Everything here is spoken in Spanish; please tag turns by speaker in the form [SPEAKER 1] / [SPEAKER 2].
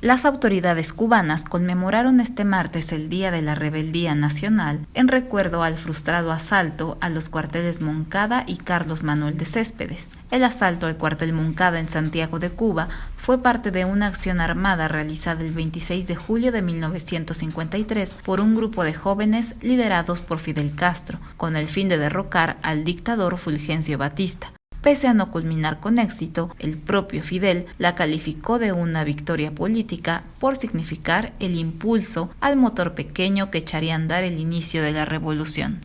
[SPEAKER 1] Las autoridades cubanas conmemoraron este martes el Día de la Rebeldía Nacional en recuerdo al frustrado asalto a los cuarteles Moncada y Carlos Manuel de Céspedes. El asalto al cuartel Moncada en Santiago de Cuba fue parte de una acción armada realizada el 26 de julio de 1953 por un grupo de jóvenes liderados por Fidel Castro, con el fin de derrocar al dictador Fulgencio Batista. Pese a no culminar con éxito, el propio Fidel la calificó de una victoria política por significar el impulso al motor pequeño que echaría a andar el inicio de la revolución.